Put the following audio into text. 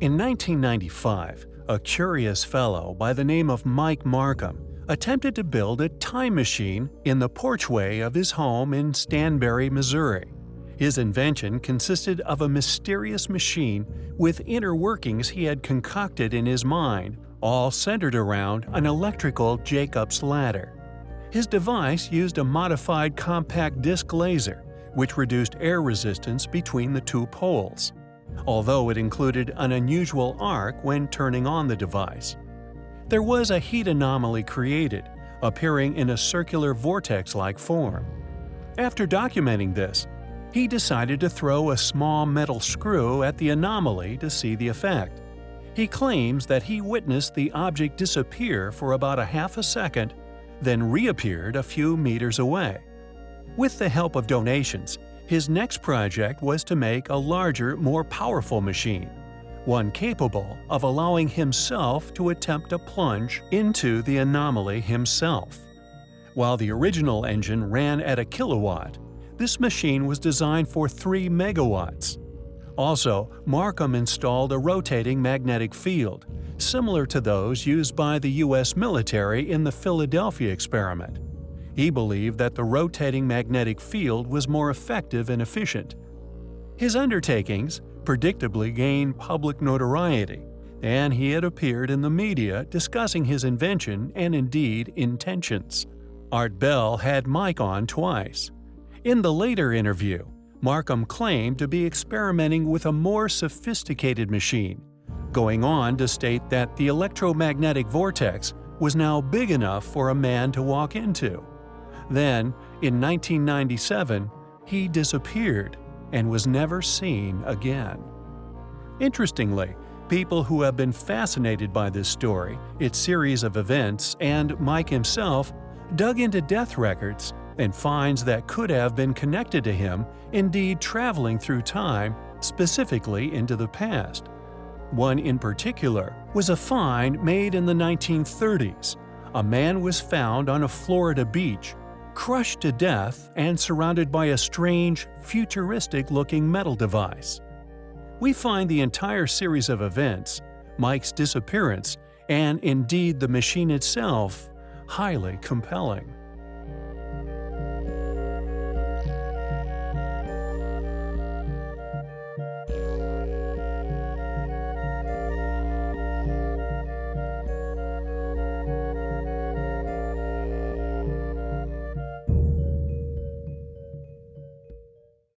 In 1995, a curious fellow by the name of Mike Markham attempted to build a time machine in the porchway of his home in Stanberry, Missouri. His invention consisted of a mysterious machine with inner workings he had concocted in his mind, all centered around an electrical Jacob's ladder. His device used a modified compact disc laser, which reduced air resistance between the two poles, although it included an unusual arc when turning on the device. There was a heat anomaly created, appearing in a circular vortex-like form. After documenting this, he decided to throw a small metal screw at the anomaly to see the effect. He claims that he witnessed the object disappear for about a half a second then reappeared a few meters away. With the help of donations, his next project was to make a larger, more powerful machine, one capable of allowing himself to attempt a plunge into the anomaly himself. While the original engine ran at a kilowatt, this machine was designed for 3 megawatts. Also, Markham installed a rotating magnetic field, similar to those used by the U.S. military in the Philadelphia experiment. He believed that the rotating magnetic field was more effective and efficient. His undertakings predictably gained public notoriety, and he had appeared in the media discussing his invention and indeed intentions. Art Bell had Mike on twice. In the later interview, Markham claimed to be experimenting with a more sophisticated machine, going on to state that the electromagnetic vortex was now big enough for a man to walk into. Then, in 1997, he disappeared and was never seen again. Interestingly, people who have been fascinated by this story, its series of events, and Mike himself dug into death records and finds that could have been connected to him indeed traveling through time, specifically into the past. One in particular was a find made in the 1930s. A man was found on a Florida beach, crushed to death and surrounded by a strange, futuristic-looking metal device. We find the entire series of events, Mike's disappearance, and indeed the machine itself, highly compelling.